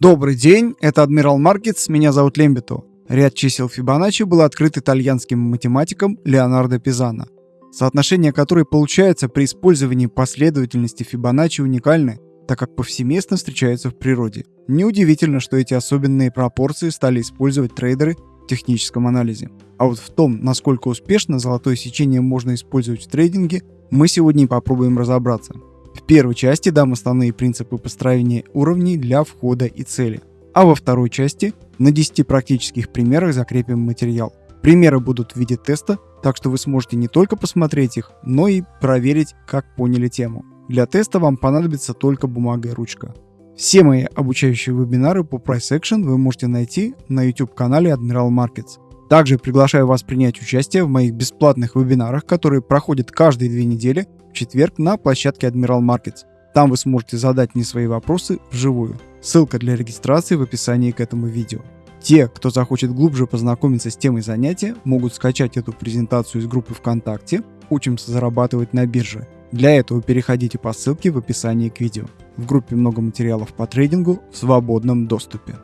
Добрый день, это Адмирал Маркетс, меня зовут Лембито. Ряд чисел Фибоначчи был открыт итальянским математиком Леонардо Пизано. Соотношение которое получается при использовании последовательности Фибоначчи уникальны, так как повсеместно встречаются в природе. Неудивительно, что эти особенные пропорции стали использовать трейдеры в техническом анализе. А вот в том, насколько успешно золотое сечение можно использовать в трейдинге, мы сегодня и попробуем разобраться. В первой части дам основные принципы построения уровней для входа и цели. А во второй части на 10 практических примерах закрепим материал. Примеры будут в виде теста, так что вы сможете не только посмотреть их, но и проверить, как поняли тему. Для теста вам понадобится только бумага и ручка. Все мои обучающие вебинары по Price Action вы можете найти на YouTube канале Admiral Markets. Также приглашаю вас принять участие в моих бесплатных вебинарах, которые проходят каждые две недели в четверг на площадке Admiral Markets. Там вы сможете задать мне свои вопросы вживую. Ссылка для регистрации в описании к этому видео. Те, кто захочет глубже познакомиться с темой занятия, могут скачать эту презентацию из группы ВКонтакте «Учимся зарабатывать на бирже». Для этого переходите по ссылке в описании к видео. В группе много материалов по трейдингу в свободном доступе.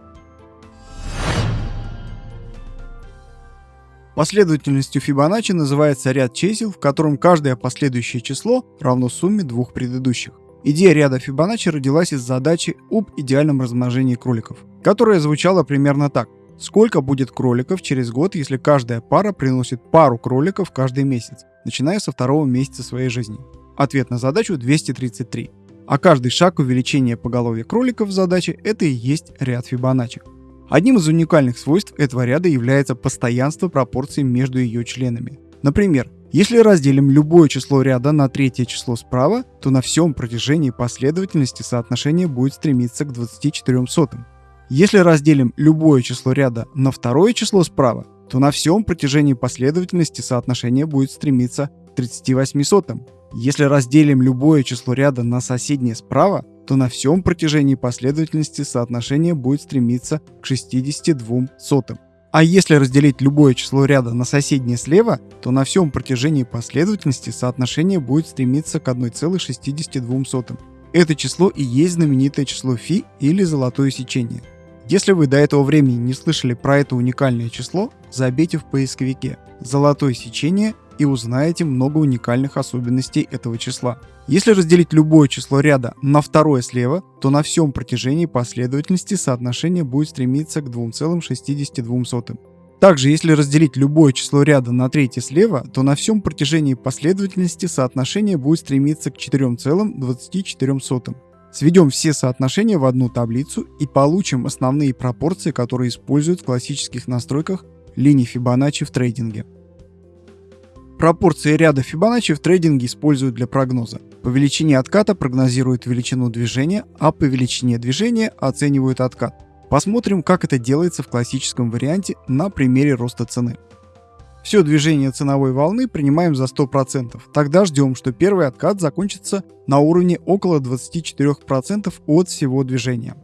Последовательностью Фибоначчи называется ряд чисел, в котором каждое последующее число равно сумме двух предыдущих. Идея ряда Фибоначчи родилась из задачи об идеальном размножении кроликов, которая звучала примерно так. Сколько будет кроликов через год, если каждая пара приносит пару кроликов каждый месяц, начиная со второго месяца своей жизни? Ответ на задачу 233. А каждый шаг увеличения поголовья кроликов в задаче – это и есть ряд Фибоначчи. Одним из уникальных свойств этого ряда является постоянство пропорций между ее членами. Например, если разделим любое число ряда на третье число справа, то на всем протяжении последовательности соотношение будет стремиться к 24 сотым. Если разделим любое число ряда на второе число справа, то на всем протяжении последовательности соотношение будет стремиться к 38 сотым. Если разделим любое число ряда на соседнее справа, то на всем протяжении последовательности соотношение будет стремиться к 62 сотым. А если разделить любое число ряда на соседнее слева, то на всем протяжении последовательности соотношение будет стремиться к 1,62. Это число и есть знаменитое число φ или золотое сечение. Если вы до этого времени не слышали про это уникальное число, забейте в поисковике «Золотое сечение» и узнаете много уникальных особенностей этого числа. Если разделить любое число ряда на второе слева, то на всем протяжении последовательности соотношение будет стремиться к 2,62. Также, если разделить любое число ряда на третье слева, то на всем протяжении последовательности соотношение будет стремиться к 4,24. Сведем все соотношения в одну таблицу и получим основные пропорции, которые используют в классических настройках линий Фибоначчи в трейдинге. Пропорции ряда Фибоначчи в трейдинге используют для прогноза. По величине отката прогнозируют величину движения, а по величине движения оценивают откат. Посмотрим, как это делается в классическом варианте на примере роста цены. Все движение ценовой волны принимаем за 100%. Тогда ждем, что первый откат закончится на уровне около 24% от всего движения.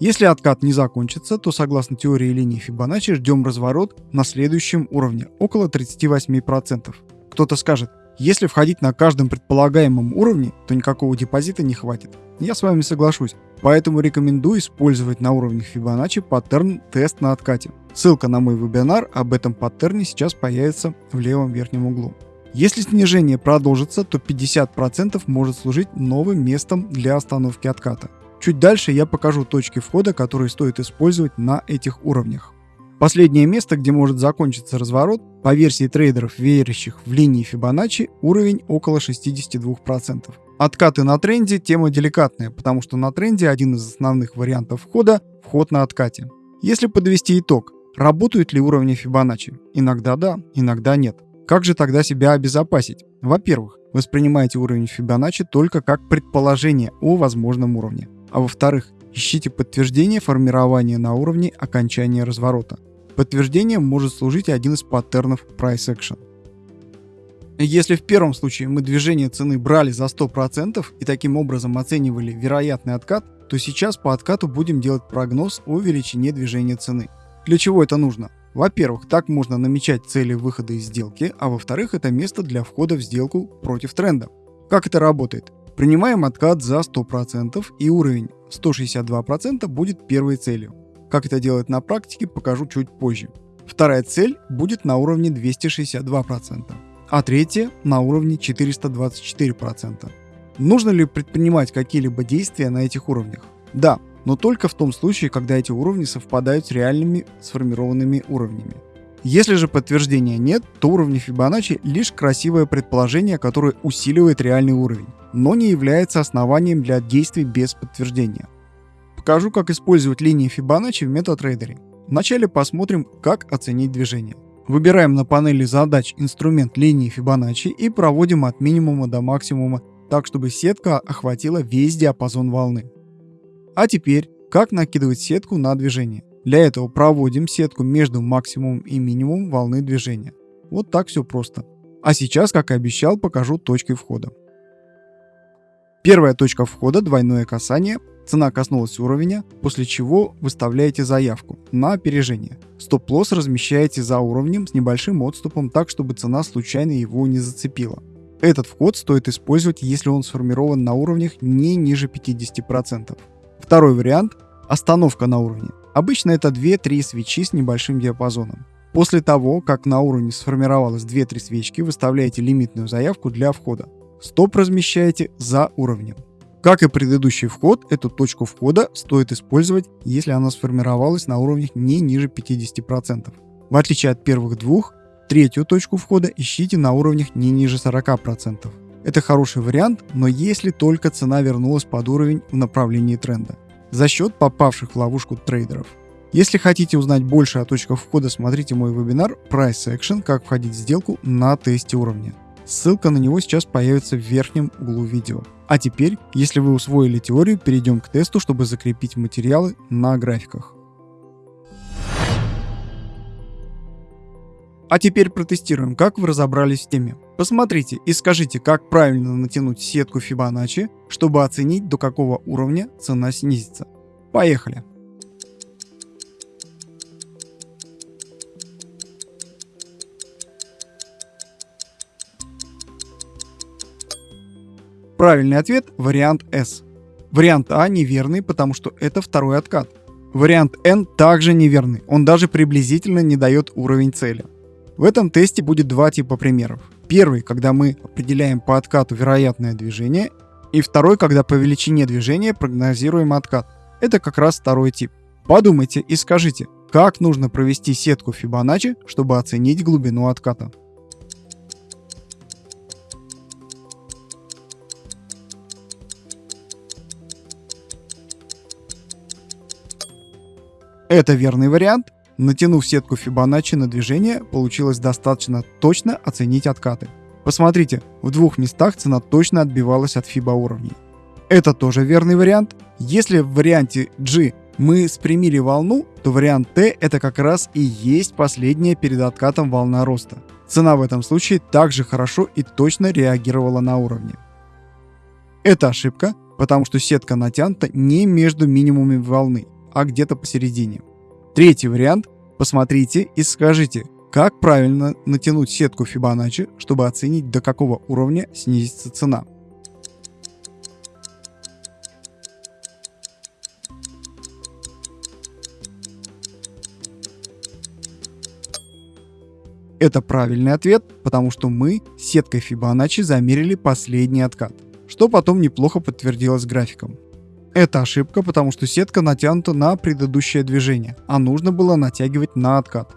Если откат не закончится, то согласно теории линии Фибоначчи ждем разворот на следующем уровне, около 38%. Кто-то скажет, если входить на каждом предполагаемом уровне, то никакого депозита не хватит. Я с вами соглашусь, поэтому рекомендую использовать на уровнях Fibonacci паттерн тест на откате. Ссылка на мой вебинар об этом паттерне сейчас появится в левом верхнем углу. Если снижение продолжится, то 50% может служить новым местом для остановки отката. Чуть дальше я покажу точки входа, которые стоит использовать на этих уровнях. Последнее место, где может закончиться разворот, по версии трейдеров, верящих в линии Фибоначчи, уровень около 62%. Откаты на тренде – тема деликатная, потому что на тренде один из основных вариантов входа – вход на откате. Если подвести итог, работают ли уровни Фибоначчи? Иногда да, иногда нет. Как же тогда себя обезопасить? Во-первых, воспринимайте уровень Фибоначчи только как предположение о возможном уровне. А во-вторых, ищите подтверждение формирования на уровне окончания разворота. Подтверждением может служить один из паттернов Price Action. Если в первом случае мы движение цены брали за 100% и таким образом оценивали вероятный откат, то сейчас по откату будем делать прогноз о величине движения цены. Для чего это нужно? Во-первых, так можно намечать цели выхода из сделки, а во-вторых, это место для входа в сделку против тренда. Как это работает? Принимаем откат за 100% и уровень 162% будет первой целью. Как это делать на практике, покажу чуть позже. Вторая цель будет на уровне 262%, а третья на уровне 424%. Нужно ли предпринимать какие-либо действия на этих уровнях? Да, но только в том случае, когда эти уровни совпадают с реальными сформированными уровнями. Если же подтверждения нет, то уровни Фибоначчи лишь красивое предположение, которое усиливает реальный уровень, но не является основанием для действий без подтверждения. Покажу, как использовать линии Фибоначчи в MetaTrader. Вначале посмотрим, как оценить движение. Выбираем на панели задач инструмент линии Фибоначчи и проводим от минимума до максимума так, чтобы сетка охватила весь диапазон волны. А теперь, как накидывать сетку на движение. Для этого проводим сетку между максимумом и минимумом волны движения. Вот так все просто. А сейчас, как и обещал, покажу точки входа. Первая точка входа – двойное касание. Цена коснулась уровня, после чего выставляете заявку на опережение. Стоп-лосс размещаете за уровнем с небольшим отступом так, чтобы цена случайно его не зацепила. Этот вход стоит использовать, если он сформирован на уровнях не ниже 50%. Второй вариант – остановка на уровне. Обычно это 2-3 свечи с небольшим диапазоном. После того, как на уровне сформировалось 2-3 свечки, выставляете лимитную заявку для входа. Стоп размещаете за уровнем. Как и предыдущий вход, эту точку входа стоит использовать, если она сформировалась на уровнях не ниже 50%. В отличие от первых двух, третью точку входа ищите на уровнях не ниже 40%. Это хороший вариант, но если только цена вернулась под уровень в направлении тренда за счет попавших в ловушку трейдеров. Если хотите узнать больше о точках входа, смотрите мой вебинар Price Action «Как входить в сделку на тесте уровня». Ссылка на него сейчас появится в верхнем углу видео. А теперь, если вы усвоили теорию, перейдем к тесту, чтобы закрепить материалы на графиках. А теперь протестируем, как вы разобрались в теме. Посмотрите и скажите, как правильно натянуть сетку Fibonacci, чтобы оценить, до какого уровня цена снизится. Поехали! Правильный ответ – вариант S. Вариант А неверный, потому что это второй откат. Вариант N также неверный, он даже приблизительно не дает уровень цели. В этом тесте будет два типа примеров. Первый, когда мы определяем по откату вероятное движение, и второй, когда по величине движения прогнозируем откат. Это как раз второй тип. Подумайте и скажите, как нужно провести сетку Fibonacci, чтобы оценить глубину отката. Это верный вариант, Натянув сетку Fibonacci на движение, получилось достаточно точно оценить откаты. Посмотрите, в двух местах цена точно отбивалась от FIBA уровней. Это тоже верный вариант. Если в варианте G мы спрямили волну, то вариант T это как раз и есть последняя перед откатом волна роста. Цена в этом случае также хорошо и точно реагировала на уровне. Это ошибка, потому что сетка натянута не между минимумами волны, а где-то посередине. Третий вариант. Посмотрите и скажите, как правильно натянуть сетку Fibonacci, чтобы оценить до какого уровня снизится цена. Это правильный ответ, потому что мы сеткой Fibonacci замерили последний откат, что потом неплохо подтвердилось графиком. Это ошибка, потому что сетка натянута на предыдущее движение, а нужно было натягивать на откат.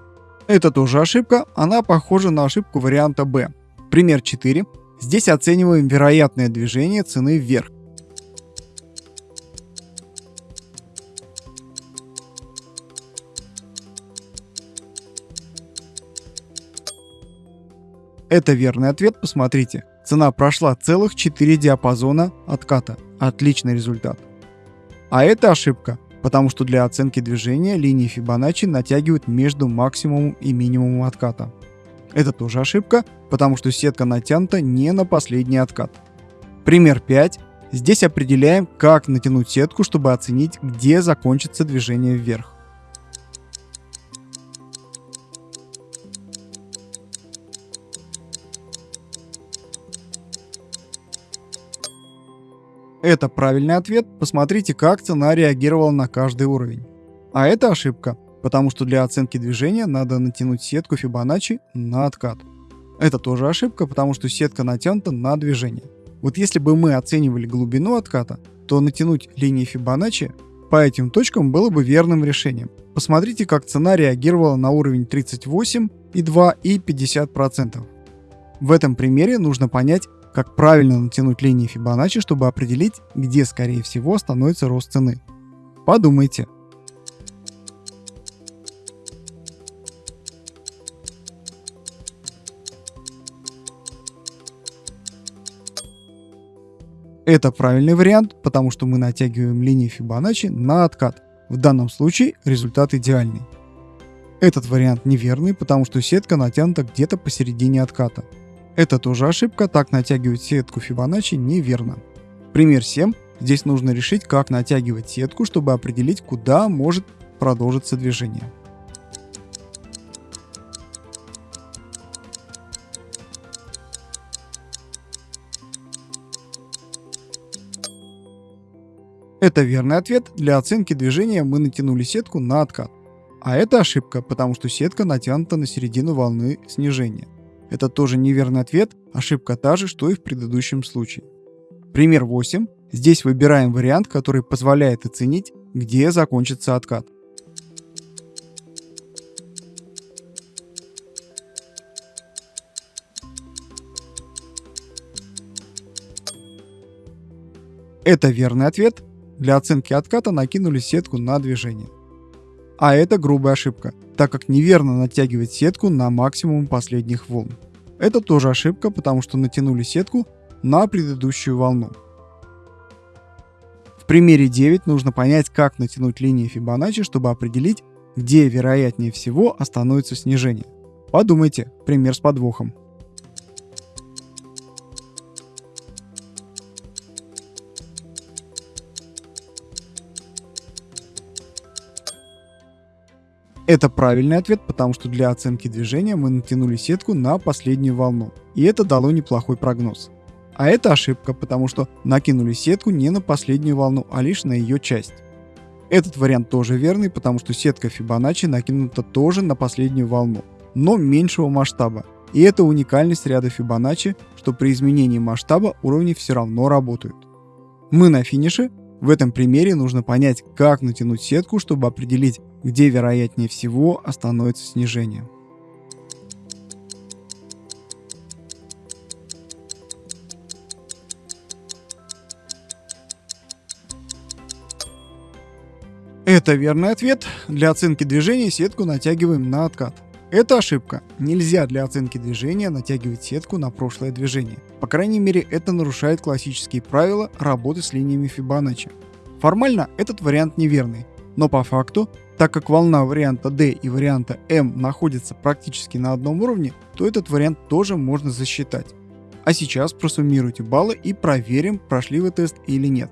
Это тоже ошибка, она похожа на ошибку варианта B. Пример 4. Здесь оцениваем вероятное движение цены вверх. Это верный ответ, посмотрите. Цена прошла целых 4 диапазона отката. Отличный результат. А это ошибка, потому что для оценки движения линии Фибоначчи натягивают между максимумом и минимумом отката. Это тоже ошибка, потому что сетка натянута не на последний откат. Пример 5. Здесь определяем, как натянуть сетку, чтобы оценить, где закончится движение вверх. Это правильный ответ, посмотрите, как цена реагировала на каждый уровень. А это ошибка, потому что для оценки движения надо натянуть сетку Фибоначчи на откат. Это тоже ошибка, потому что сетка натянута на движение. Вот если бы мы оценивали глубину отката, то натянуть линии Фибоначчи по этим точкам было бы верным решением. Посмотрите, как цена реагировала на уровень 38,2 и 50%. В этом примере нужно понять, как правильно натянуть линии Фибоначчи, чтобы определить, где скорее всего становится рост цены. Подумайте. Это правильный вариант, потому что мы натягиваем линии Фибоначчи на откат. В данном случае результат идеальный. Этот вариант неверный, потому что сетка натянута где-то посередине отката. Это тоже ошибка, так натягивать сетку Фибоначчи неверно. Пример 7. Здесь нужно решить, как натягивать сетку, чтобы определить, куда может продолжиться движение. Это верный ответ. Для оценки движения мы натянули сетку на откат. А это ошибка, потому что сетка натянута на середину волны снижения. Это тоже неверный ответ, ошибка та же, что и в предыдущем случае. Пример 8. Здесь выбираем вариант, который позволяет оценить, где закончится откат. Это верный ответ, для оценки отката накинули сетку на движение. А это грубая ошибка, так как неверно натягивать сетку на максимум последних волн. Это тоже ошибка, потому что натянули сетку на предыдущую волну. В примере 9 нужно понять, как натянуть линии Фибоначчи, чтобы определить, где вероятнее всего остановится снижение. Подумайте, пример с подвохом. Это правильный ответ, потому что для оценки движения мы натянули сетку на последнюю волну, и это дало неплохой прогноз. А это ошибка, потому что накинули сетку не на последнюю волну, а лишь на ее часть. Этот вариант тоже верный, потому что сетка Фибоначчи накинута тоже на последнюю волну, но меньшего масштаба. И это уникальность ряда Фибоначчи, что при изменении масштаба уровни все равно работают. Мы на финише. В этом примере нужно понять, как натянуть сетку, чтобы определить, где вероятнее всего остановится снижение. Это верный ответ. Для оценки движения сетку натягиваем на откат. Это ошибка. Нельзя для оценки движения натягивать сетку на прошлое движение. По крайней мере, это нарушает классические правила работы с линиями Фибоначчи. Формально этот вариант неверный, но по факту так как волна варианта D и варианта M находятся практически на одном уровне, то этот вариант тоже можно засчитать. А сейчас просуммируйте баллы и проверим, прошли вы тест или нет.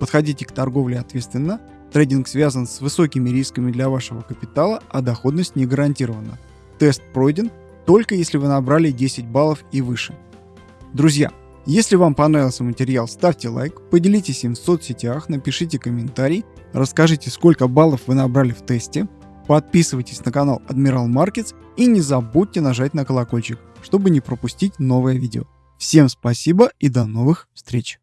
Подходите к торговле ответственно. Трейдинг связан с высокими рисками для вашего капитала, а доходность не гарантирована. Тест пройден только если вы набрали 10 баллов и выше. Друзья, если вам понравился материал, ставьте лайк, поделитесь им в соцсетях, напишите комментарий, расскажите, сколько баллов вы набрали в тесте, подписывайтесь на канал Admiral Markets и не забудьте нажать на колокольчик, чтобы не пропустить новое видео. Всем спасибо и до новых встреч!